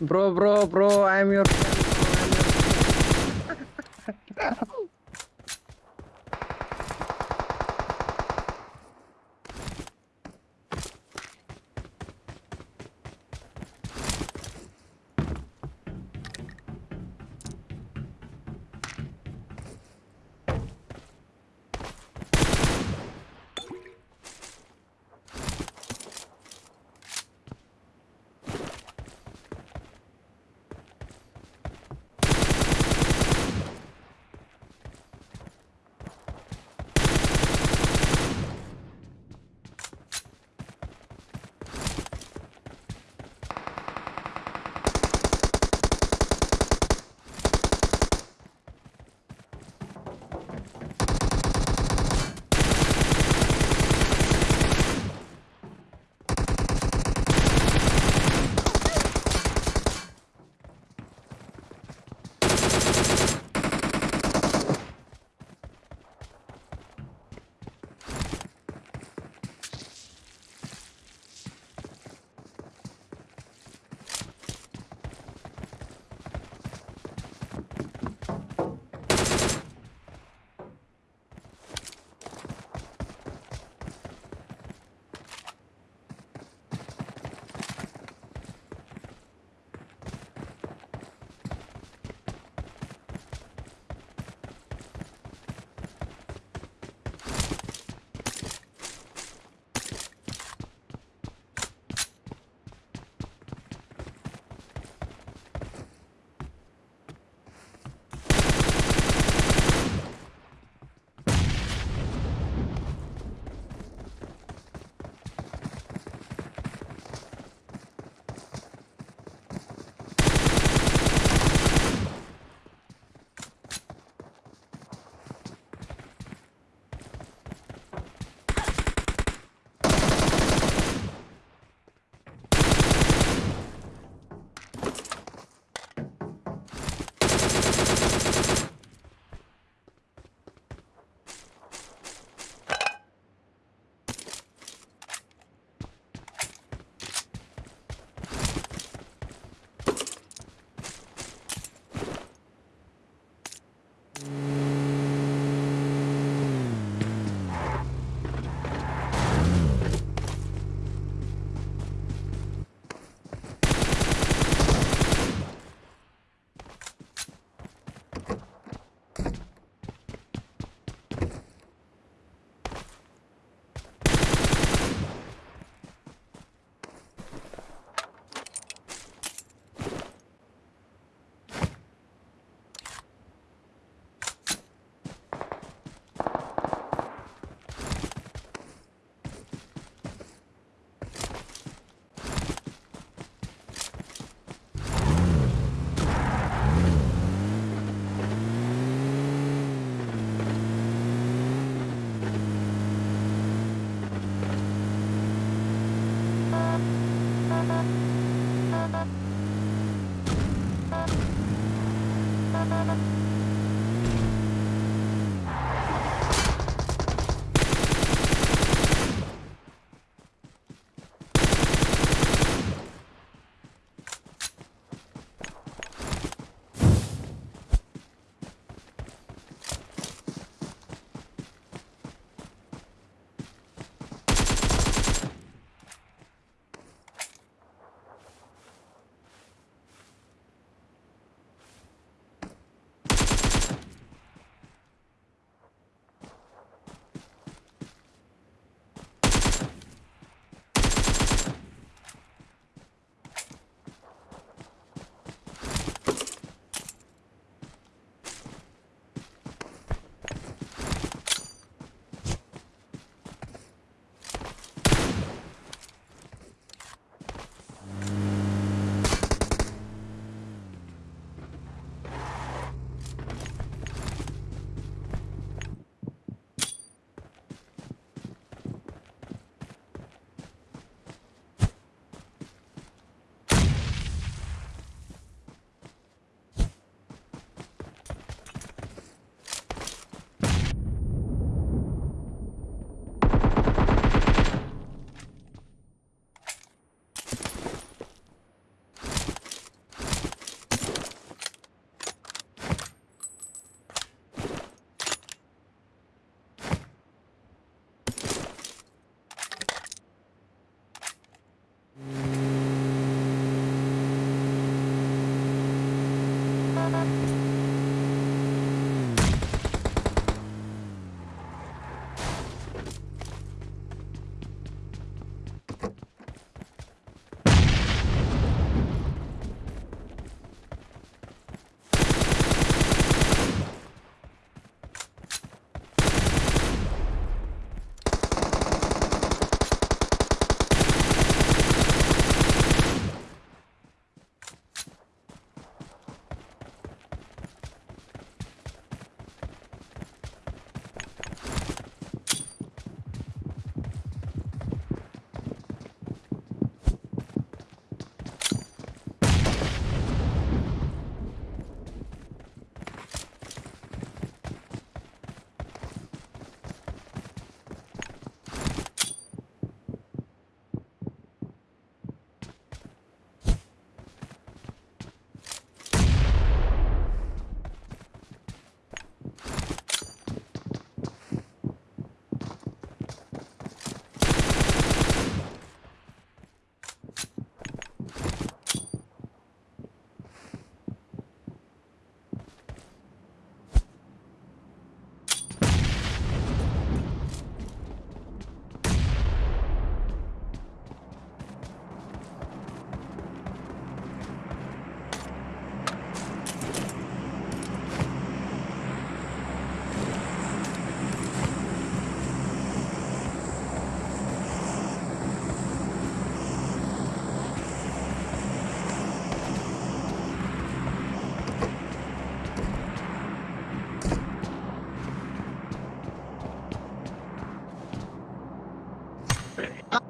Bro, bro, bro, I'm your friend.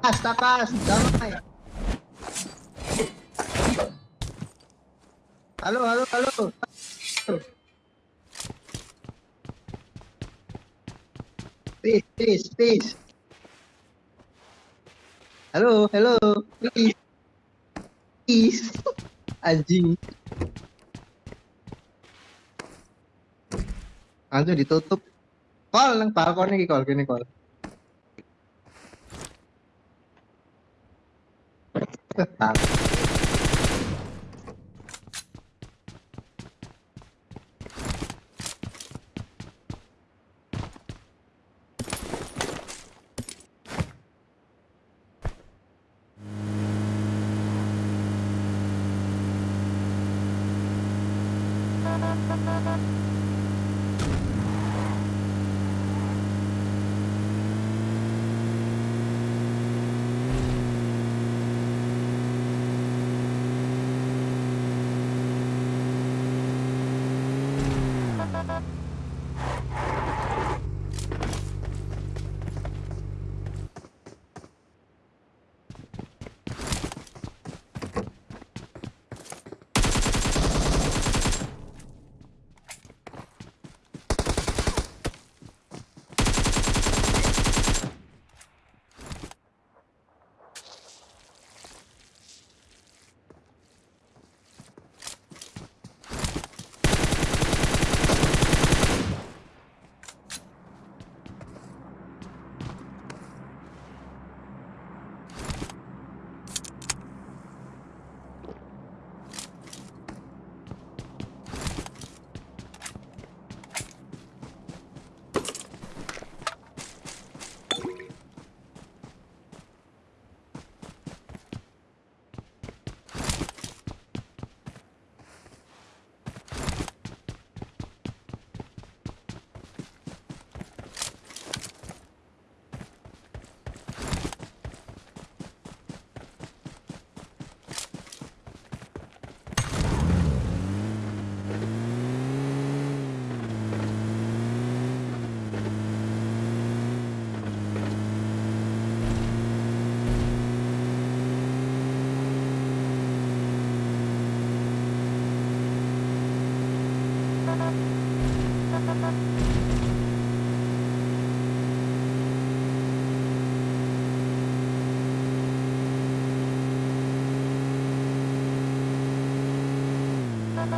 Takas, takas, damai. Halo, halo, halo. Peace, peace, peace. Halo, halo, please. Please. Anjing. Langsung ditutup. Call nang balkon iki call kene call. acertado. Thank